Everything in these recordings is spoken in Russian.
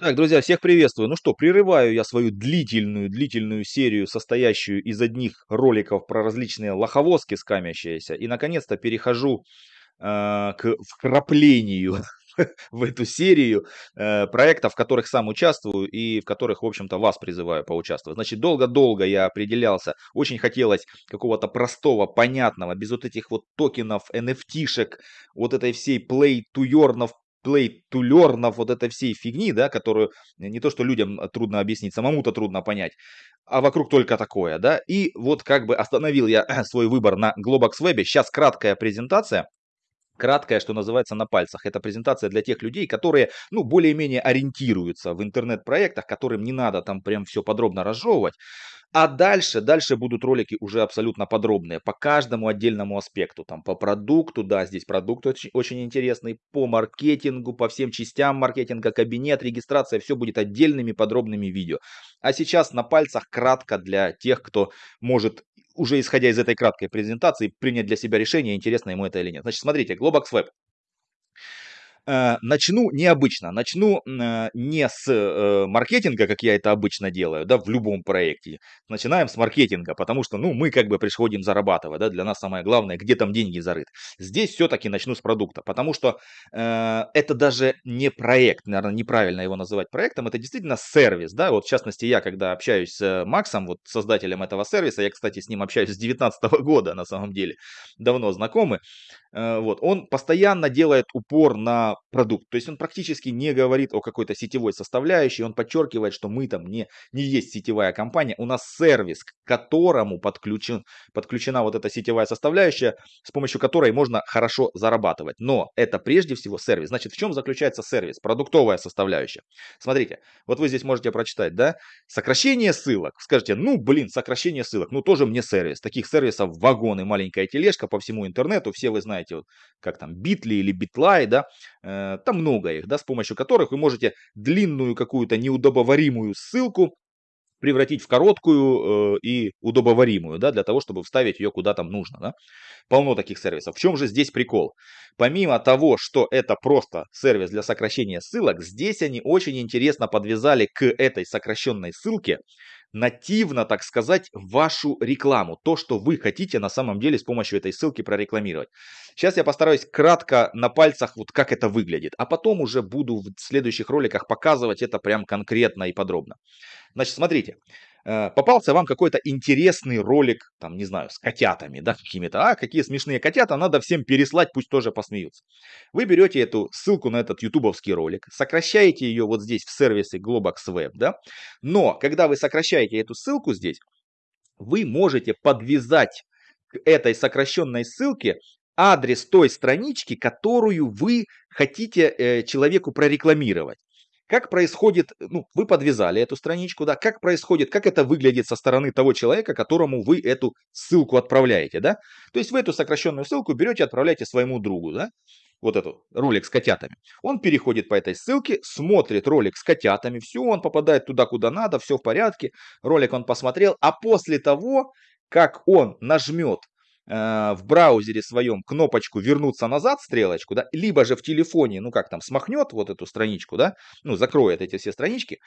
Так, друзья, всех приветствую. Ну что, прерываю я свою длительную-длительную серию, состоящую из одних роликов про различные лоховозки скамящиеся. И, наконец-то, перехожу э, к вкраплению в эту серию э, проектов, в которых сам участвую и в которых, в общем-то, вас призываю поучаствовать. Значит, долго-долго я определялся, очень хотелось какого-то простого, понятного, без вот этих вот токенов, NFT-шек, вот этой всей play to earn play to learn, вот этой всей фигни, да, которую не то, что людям трудно объяснить, самому-то трудно понять, а вокруг только такое, да. И вот как бы остановил я свой выбор на Globox Web. Сейчас краткая презентация, краткая, что называется, на пальцах. Это презентация для тех людей, которые, ну, более-менее ориентируются в интернет-проектах, которым не надо там прям все подробно разжевывать. А дальше, дальше будут ролики уже абсолютно подробные по каждому отдельному аспекту. Там по продукту, да, здесь продукт очень, очень интересный, по маркетингу, по всем частям маркетинга, кабинет, регистрация, все будет отдельными подробными видео. А сейчас на пальцах кратко для тех, кто может уже исходя из этой краткой презентации принять для себя решение, интересно ему это или нет. Значит, смотрите, Globox Web. Э, начну необычно, начну э, не с э, маркетинга, как я это обычно делаю, да, в любом проекте. Начинаем с маркетинга, потому что, ну, мы как бы приходим зарабатывать, да, для нас самое главное, где там деньги зарыт. Здесь все-таки начну с продукта, потому что э, это даже не проект, наверное, неправильно его называть проектом, это действительно сервис, да, вот в частности я, когда общаюсь с Максом, вот создателем этого сервиса, я, кстати, с ним общаюсь с 2019 года, на самом деле, давно знакомы, э, вот, он постоянно делает упор на продукт. То есть он практически не говорит о какой-то сетевой составляющей, он подчеркивает, что мы там не, не есть сетевая компания, у нас сервис, к которому подключен, подключена вот эта сетевая составляющая, с помощью которой можно хорошо зарабатывать. Но это прежде всего сервис. Значит, в чем заключается сервис? Продуктовая составляющая. Смотрите, вот вы здесь можете прочитать, да, сокращение ссылок. Скажите, ну блин, сокращение ссылок, ну тоже мне сервис. Таких сервисов вагоны, маленькая тележка по всему интернету, все вы знаете, вот, как там, Bitly или Bitly, да, там много их, да, с помощью которых вы можете длинную какую-то неудобоваримую ссылку превратить в короткую э, и удобоваримую, да, для того, чтобы вставить ее куда там нужно, да. Полно таких сервисов. В чем же здесь прикол? Помимо того, что это просто сервис для сокращения ссылок, здесь они очень интересно подвязали к этой сокращенной ссылке нативно, так сказать, вашу рекламу. То, что вы хотите на самом деле с помощью этой ссылки прорекламировать. Сейчас я постараюсь кратко на пальцах, вот как это выглядит. А потом уже буду в следующих роликах показывать это прям конкретно и подробно. Значит, смотрите. Э, попался вам какой-то интересный ролик, там, не знаю, с котятами, да, какими-то, а, какие смешные котята, надо всем переслать, пусть тоже посмеются. Вы берете эту ссылку на этот ютубовский ролик, сокращаете ее вот здесь в сервисе Globox Web, да, но когда вы сокращаете эту ссылку здесь, вы можете подвязать к этой сокращенной ссылке адрес той странички, которую вы хотите э, человеку прорекламировать. Как происходит, ну, вы подвязали эту страничку, да, как происходит, как это выглядит со стороны того человека, которому вы эту ссылку отправляете, да. То есть вы эту сокращенную ссылку берете, отправляете своему другу, да, вот эту ролик с котятами. Он переходит по этой ссылке, смотрит ролик с котятами, все, он попадает туда, куда надо, все в порядке, ролик он посмотрел, а после того, как он нажмет в браузере своем кнопочку вернуться назад, стрелочку, да, либо же в телефоне, ну как там, смахнет вот эту страничку, да, ну закроет эти все странички,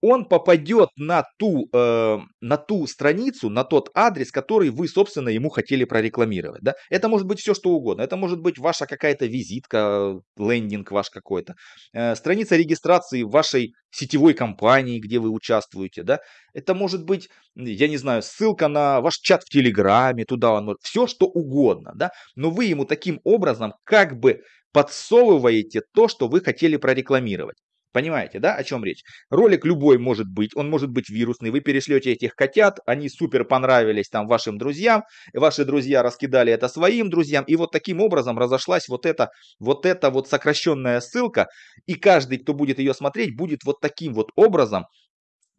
он попадет на ту, э, на ту страницу, на тот адрес, который вы, собственно, ему хотели прорекламировать. Да? Это может быть все, что угодно. Это может быть ваша какая-то визитка, лендинг ваш какой-то, э, страница регистрации вашей сетевой компании, где вы участвуете. Да? Это может быть, я не знаю, ссылка на ваш чат в Телеграме, туда он может, все, что угодно. Да? Но вы ему таким образом как бы подсовываете то, что вы хотели прорекламировать. Понимаете, да, о чем речь? Ролик любой может быть, он может быть вирусный. Вы перешлете этих котят, они супер понравились там вашим друзьям, ваши друзья раскидали это своим друзьям, и вот таким образом разошлась вот эта вот эта вот сокращенная ссылка, и каждый, кто будет ее смотреть, будет вот таким вот образом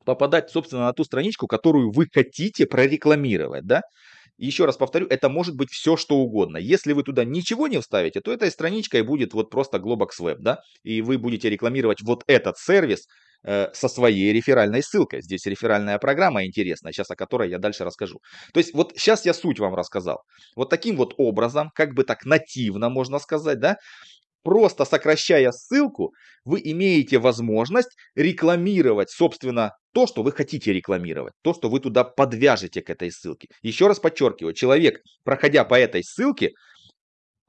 попадать, собственно, на ту страничку, которую вы хотите прорекламировать, да? Еще раз повторю, это может быть все, что угодно. Если вы туда ничего не вставите, то этой страничкой будет вот просто Globox Web, да, и вы будете рекламировать вот этот сервис э, со своей реферальной ссылкой. Здесь реферальная программа интересная, сейчас о которой я дальше расскажу. То есть вот сейчас я суть вам рассказал. Вот таким вот образом, как бы так нативно можно сказать, да, Просто сокращая ссылку, вы имеете возможность рекламировать, собственно, то, что вы хотите рекламировать, то, что вы туда подвяжете к этой ссылке. Еще раз подчеркиваю, человек, проходя по этой ссылке,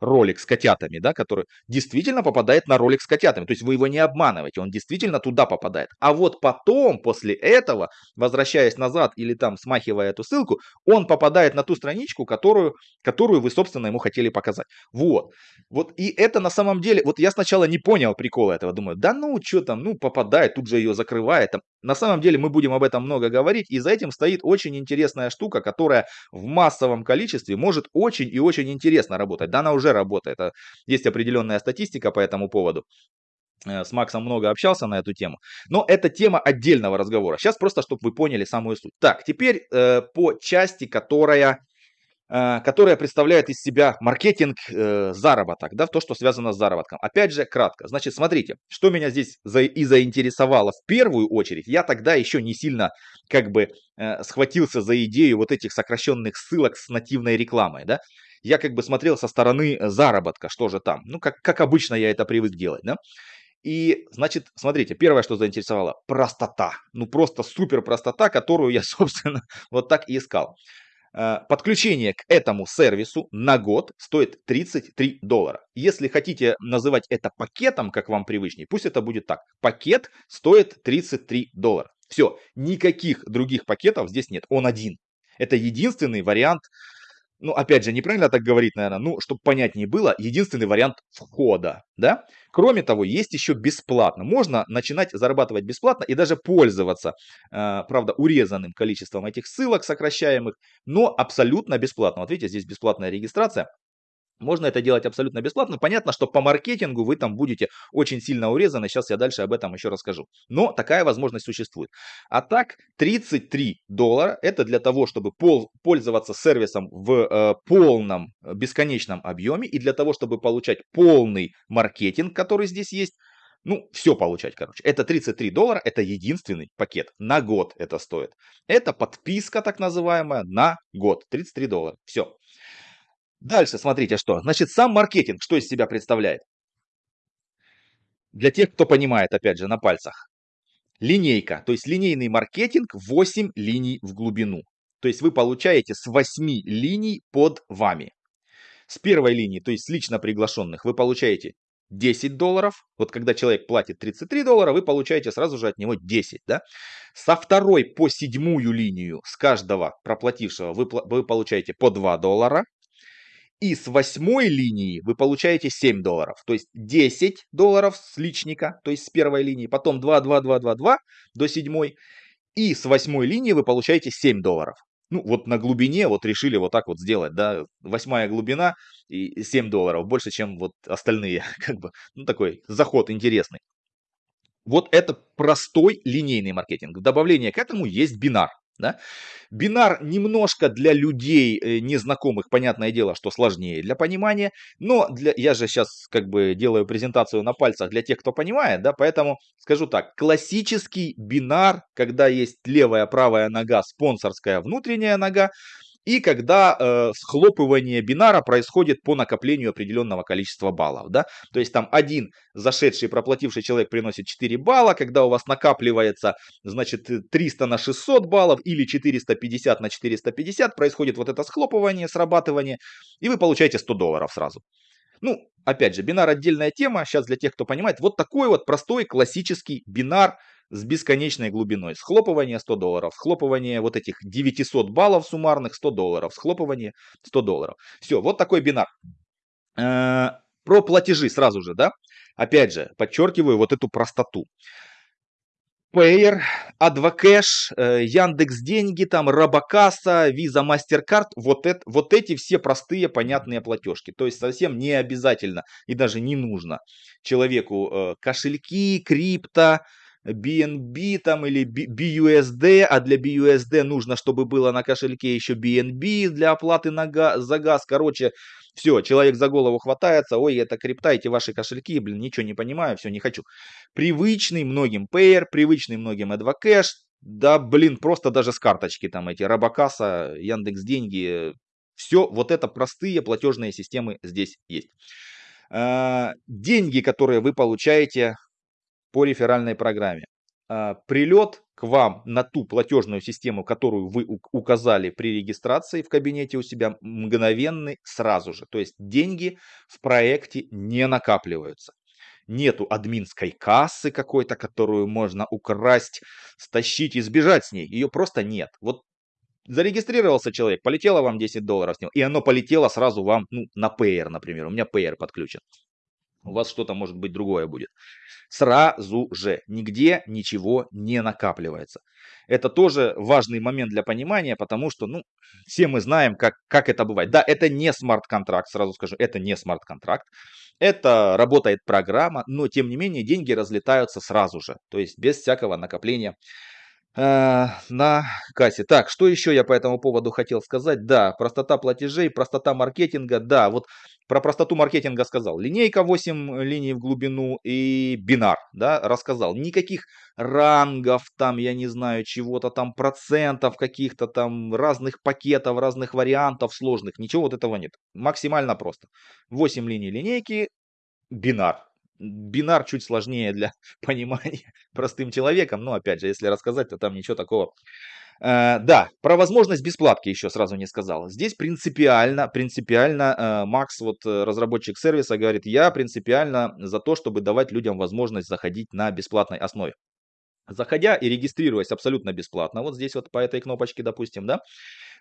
ролик с котятами, да, который действительно попадает на ролик с котятами. То есть вы его не обманываете, он действительно туда попадает. А вот потом, после этого, возвращаясь назад или там смахивая эту ссылку, он попадает на ту страничку, которую, которую вы, собственно, ему хотели показать. Вот. Вот и это на самом деле, вот я сначала не понял прикола этого, думаю, да ну, что там, ну, попадает, тут же ее закрывает. Там. На самом деле мы будем об этом много говорить, и за этим стоит очень интересная штука, которая в массовом количестве может очень и очень интересно работать. Да, она уже уже работает. А есть определенная статистика по этому поводу. Э, с Максом много общался на эту тему. Но это тема отдельного разговора. Сейчас просто, чтобы вы поняли самую суть. Так, теперь э, по части, которая которая представляет из себя маркетинг, э, заработок, да, то, что связано с заработком. Опять же, кратко. Значит, смотрите, что меня здесь за, и заинтересовало в первую очередь. Я тогда еще не сильно как бы э, схватился за идею вот этих сокращенных ссылок с нативной рекламой, да я как бы смотрел со стороны э, заработка, что же там. Ну, как, как обычно я это привык делать, да. И, значит, смотрите, первое, что заинтересовало, простота. Ну, просто супер простота, которую я, собственно, вот так и искал. Э, подключение к этому сервису на год стоит 33 доллара. Если хотите называть это пакетом, как вам привычнее, пусть это будет так. Пакет стоит 33 доллара. Все, никаких других пакетов здесь нет, он один. Это единственный вариант ну, опять же, неправильно так говорить, наверное, ну, чтобы понятнее было, единственный вариант входа, да. Кроме того, есть еще бесплатно. Можно начинать зарабатывать бесплатно и даже пользоваться, э, правда, урезанным количеством этих ссылок сокращаемых, но абсолютно бесплатно. Вот видите, здесь бесплатная регистрация. Можно это делать абсолютно бесплатно. Понятно, что по маркетингу вы там будете очень сильно урезаны. Сейчас я дальше об этом еще расскажу. Но такая возможность существует. А так, 33 доллара это для того, чтобы пол, пользоваться сервисом в э, полном э, бесконечном объеме. И для того, чтобы получать полный маркетинг, который здесь есть. Ну, все получать, короче. Это 33 доллара, это единственный пакет. На год это стоит. Это подписка так называемая на год. 33 доллара. Все. Дальше смотрите что. Значит, сам маркетинг что из себя представляет? Для тех, кто понимает, опять же, на пальцах. Линейка, то есть линейный маркетинг 8 линий в глубину. То есть вы получаете с 8 линий под вами. С первой линии, то есть с лично приглашенных, вы получаете 10 долларов. Вот когда человек платит 33 доллара, вы получаете сразу же от него 10. Да? Со второй по седьмую линию с каждого проплатившего вы, вы получаете по 2 доллара. И с восьмой линии вы получаете 7 долларов. То есть 10 долларов с личника, то есть с первой линии. Потом 2, 2, 2, 2, 2 до седьмой. И с восьмой линии вы получаете 7 долларов. Ну, вот на глубине вот решили вот так вот сделать, да, восьмая глубина и 7 долларов, больше, чем вот остальные, как бы, ну, такой заход интересный. Вот это простой линейный маркетинг. В добавление к этому есть бинар. Да? Бинар немножко для людей э, незнакомых, понятное дело, что сложнее для понимания, но для, я же сейчас как бы делаю презентацию на пальцах для тех, кто понимает, да, поэтому скажу так, классический бинар, когда есть левая, правая нога, спонсорская, внутренняя нога, и когда э, схлопывание бинара происходит по накоплению определенного количества баллов. Да? То есть там один зашедший, проплативший человек приносит 4 балла, когда у вас накапливается значит 300 на 600 баллов или 450 на 450, происходит вот это схлопывание, срабатывание, и вы получаете 100 долларов сразу. Ну, опять же, бинар отдельная тема, сейчас для тех, кто понимает, вот такой вот простой классический бинар, с бесконечной глубиной. Схлопывание 100 долларов, схлопывание вот этих 900 баллов суммарных 100 долларов, схлопывание 100 долларов. Все, вот такой бинар. Э, про платежи сразу же, да? Опять же, подчеркиваю вот эту простоту. Payer, Advocash, э, Яндекс Деньги, там Робокасса, Visa, MasterCard, вот, это, вот эти все простые понятные платежки. То есть совсем не обязательно и даже не нужно человеку э, кошельки, крипто, BNB там или BUSD, а для BUSD нужно, чтобы было на кошельке еще BNB для оплаты на газ, за газ. Короче, все, человек за голову хватается, ой, это крипта, эти ваши кошельки, блин, ничего не понимаю, все, не хочу. Привычный многим Payer, привычный многим Advocash, да, блин, просто даже с карточки там эти, Робокасса, Яндекс Деньги, все вот это простые платежные системы здесь есть. Э, деньги, которые вы получаете по реферальной программе. Э, прилет к вам на ту платежную систему, которую вы указали при регистрации в кабинете у себя, мгновенный сразу же. То есть деньги в проекте не накапливаются. Нету админской кассы какой-то, которую можно украсть, стащить и сбежать с ней. Ее просто нет. Вот зарегистрировался человек, полетело вам 10 долларов с него, и оно полетело сразу вам ну, на Payer, например. У меня Payer подключен. У вас что-то может быть другое будет. Сразу же нигде ничего не накапливается. Это тоже важный момент для понимания, потому что, ну, все мы знаем, как, как это бывает. Да, это не смарт-контракт, сразу скажу, это не смарт-контракт. Это работает программа, но тем не менее деньги разлетаются сразу же, то есть без всякого накопления э, на кассе. Так, что еще я по этому поводу хотел сказать? Да, простота платежей, простота маркетинга. Да, вот про простоту маркетинга сказал. Линейка 8 линий в глубину и бинар, да, рассказал. Никаких рангов там, я не знаю, чего-то там, процентов каких-то там, разных пакетов, разных вариантов сложных. Ничего вот этого нет. Максимально просто. 8 линий линейки, бинар. Бинар чуть сложнее для понимания простым человеком, но опять же, если рассказать, то там ничего такого Э, да, про возможность бесплатки еще сразу не сказал. Здесь принципиально, принципиально э, Макс, вот э, разработчик сервиса, говорит, я принципиально за то, чтобы давать людям возможность заходить на бесплатной основе. Заходя и регистрируясь абсолютно бесплатно, вот здесь вот по этой кнопочке, допустим, да,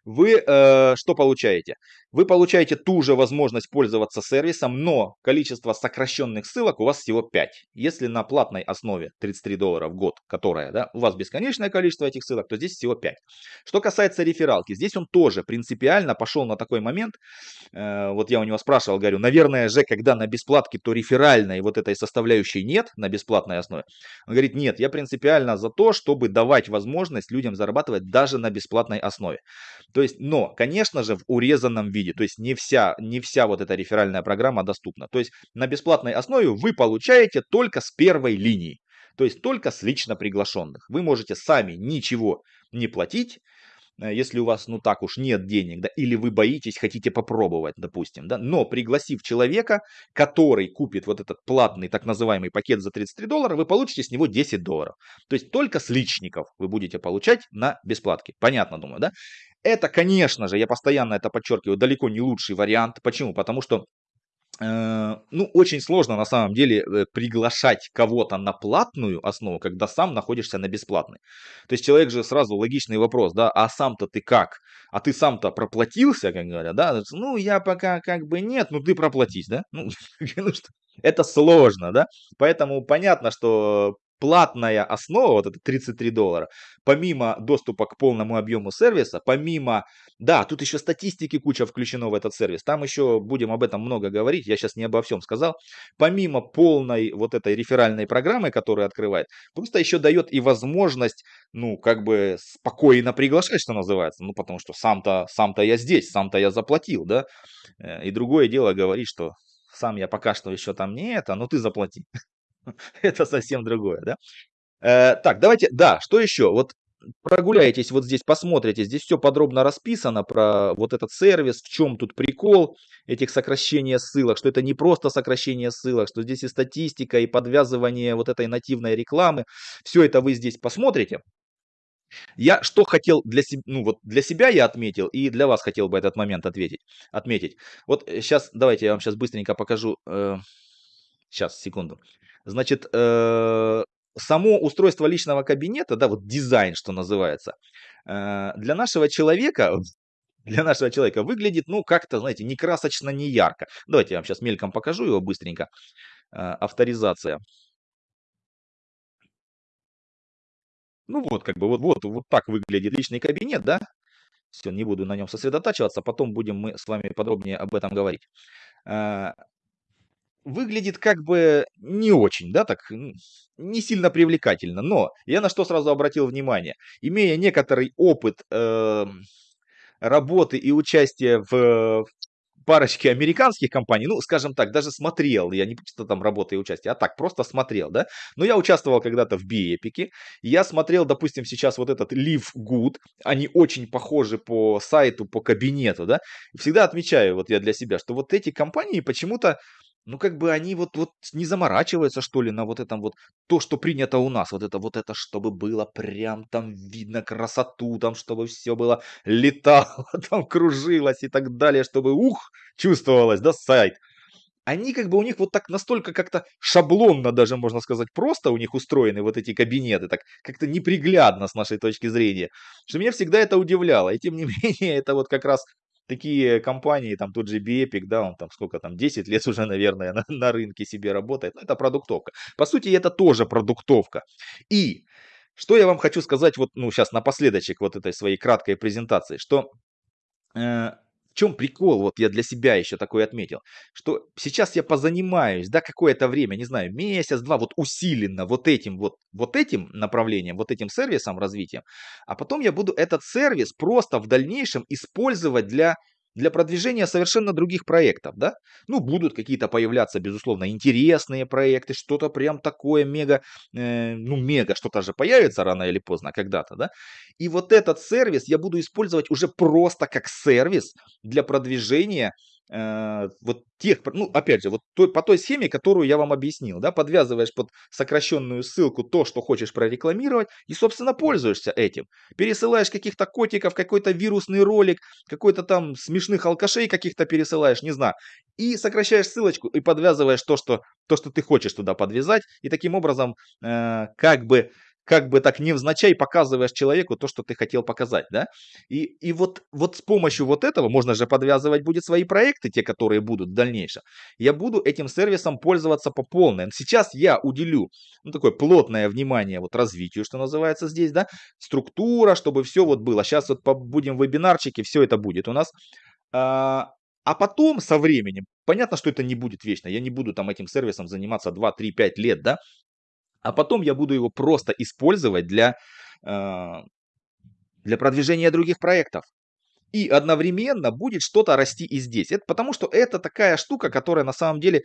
вы э, что получаете? Вы получаете ту же возможность пользоваться сервисом, но количество сокращенных ссылок у вас всего 5. Если на платной основе 33 доллара в год, которая, да, у вас бесконечное количество этих ссылок, то здесь всего 5. Что касается рефералки, здесь он тоже принципиально пошел на такой момент, э, вот я у него спрашивал, говорю, наверное же, когда на бесплатке, то реферальной вот этой составляющей нет на бесплатной основе. Он говорит, нет, я принципиально за то, чтобы давать возможность людям зарабатывать даже на бесплатной основе. То есть, но, конечно же, в урезанном виде. То есть не вся, не вся вот эта реферальная программа доступна. То есть на бесплатной основе вы получаете только с первой линии. То есть только с лично приглашенных. Вы можете сами ничего не платить, Э, если у вас, ну так уж, нет денег, да, или вы боитесь, хотите попробовать, допустим, да, но пригласив человека, который купит вот этот платный так называемый пакет за 33 доллара, вы получите с него 10 долларов. То есть только с личников вы будете получать на бесплатке. Понятно, думаю, да? Это, конечно же, я постоянно это подчеркиваю, далеко не лучший вариант. Почему? Потому что Э, ну, очень сложно на самом деле э, приглашать кого-то на платную основу, когда сам находишься на бесплатной. То есть человек же сразу логичный вопрос, да, а сам-то ты как? А ты сам-то проплатился, как говорят, да? Ну, я пока как бы нет, ну ты проплатись, да? Ну, ну это сложно, да? Поэтому понятно, что платная основа, вот это 33 доллара, помимо доступа к полному объему сервиса, помимо, да, тут еще статистики куча включено в этот сервис, там еще будем об этом много говорить, я сейчас не обо всем сказал, помимо полной вот этой реферальной программы, которая открывает, просто еще дает и возможность, ну, как бы спокойно приглашать, что называется, ну, потому что сам-то сам, -то, я здесь, сам-то я заплатил, да, э, и другое дело говорить, что сам я пока что еще там не это, но ты заплати. это совсем другое, да? Э, так, давайте, да, что еще? Вот прогуляетесь вот здесь, посмотрите, здесь все подробно расписано про вот этот сервис, в чем тут прикол этих сокращения ссылок, что это не просто сокращение ссылок, что здесь и статистика, и подвязывание вот этой нативной рекламы, все это вы здесь посмотрите. Я что хотел для себя, ну вот для себя я отметил, и для вас хотел бы этот момент ответить, отметить. Вот сейчас, э, давайте я вам сейчас быстренько покажу, э, сейчас, секунду. Значит, э, само устройство личного кабинета, да, вот дизайн, что называется, э, для нашего человека, для нашего человека выглядит, ну, как-то, знаете, не красочно, не ярко. Давайте я вам сейчас мельком покажу его быстренько. Э, авторизация. Ну вот, как бы, вот, вот, вот так выглядит личный кабинет, да? Все, не буду на нем сосредотачиваться, потом будем мы с вами подробнее об этом говорить выглядит как бы не очень, да, так не сильно привлекательно. Но я на что сразу обратил внимание, имея некоторый опыт э, работы и участия в парочке американских компаний, ну, скажем так, даже смотрел, я не просто там работаю и участие, а так, просто смотрел, да, но я участвовал когда-то в биэпике, я смотрел, допустим, сейчас вот этот Live Good, они очень похожи по сайту, по кабинету, да, всегда отмечаю вот я для себя, что вот эти компании почему-то ну, как бы они вот, вот не заморачиваются, что ли, на вот этом вот, то, что принято у нас, вот это, вот это, чтобы было прям там видно красоту, там, чтобы все было летало, там, кружилось и так далее, чтобы, ух, чувствовалось, да, сайт. Они как бы у них вот так настолько как-то шаблонно даже, можно сказать, просто у них устроены вот эти кабинеты, так как-то неприглядно с нашей точки зрения, что меня всегда это удивляло. И тем не менее, это вот как раз такие компании, там тот же Epic, да, он там сколько там, 10 лет уже, наверное, на, на рынке себе работает. Ну, это продуктовка. По сути, это тоже продуктовка. И что я вам хочу сказать вот, ну, сейчас напоследочек вот этой своей краткой презентации, что э, чем прикол, вот я для себя еще такой отметил, что сейчас я позанимаюсь, да, какое-то время, не знаю, месяц-два, вот усиленно вот этим вот, вот этим направлением, вот этим сервисом развитием, а потом я буду этот сервис просто в дальнейшем использовать для для продвижения совершенно других проектов, да? Ну, будут какие-то появляться, безусловно, интересные проекты, что-то прям такое мега, э, ну, мега, что-то же появится рано или поздно, когда-то, да? И вот этот сервис я буду использовать уже просто как сервис для продвижения вот тех, ну, опять же, вот той, по той схеме, которую я вам объяснил, да, подвязываешь под сокращенную ссылку то, что хочешь прорекламировать, и, собственно, пользуешься этим. Пересылаешь каких-то котиков, какой-то вирусный ролик, какой-то там смешных алкашей каких-то пересылаешь, не знаю, и сокращаешь ссылочку и подвязываешь то, что, то, что ты хочешь туда подвязать, и таким образом, э, как бы, как бы так невзначай показываешь человеку то, что ты хотел показать, да? И, и вот, вот с помощью вот этого, можно же подвязывать будет свои проекты, те, которые будут в дальнейшем. Я буду этим сервисом пользоваться по полной. Сейчас я уделю, ну, такое плотное внимание вот развитию, что называется здесь, да? Структура, чтобы все вот было. Сейчас вот будем вебинарчики, все это будет у нас. А, а потом, со временем, понятно, что это не будет вечно. Я не буду там этим сервисом заниматься 2, 3, 5 лет, да? А потом я буду его просто использовать для, э, для продвижения других проектов. И одновременно будет что-то расти и здесь. Это потому что это такая штука, которая на самом деле,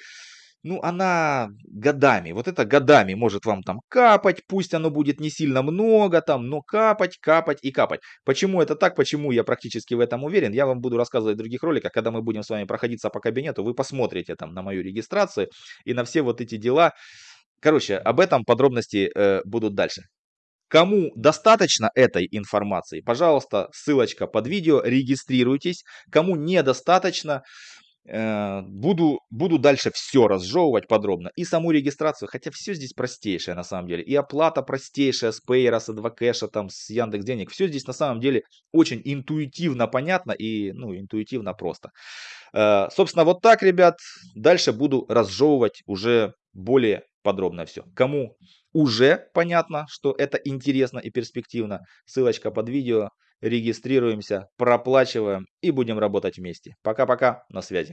ну, она годами, вот это годами может вам там капать, пусть оно будет не сильно много там, но капать, капать и капать. Почему это так, почему я практически в этом уверен, я вам буду рассказывать в других роликах, когда мы будем с вами проходиться по кабинету, вы посмотрите там на мою регистрацию и на все вот эти дела. Короче, об этом подробности э, будут дальше. Кому достаточно этой информации, пожалуйста, ссылочка под видео, регистрируйтесь. Кому недостаточно, буду, буду дальше все разжевывать подробно. И саму регистрацию, хотя все здесь простейшее на самом деле. И оплата простейшая с Payer, с Advocash, там, с Яндекс Денег. Все здесь на самом деле очень интуитивно понятно и ну, интуитивно просто. Э, собственно, вот так, ребят. Дальше буду разжевывать уже более подробно все. Кому уже понятно, что это интересно и перспективно, ссылочка под видео. Регистрируемся, проплачиваем и будем работать вместе. Пока-пока, на связи.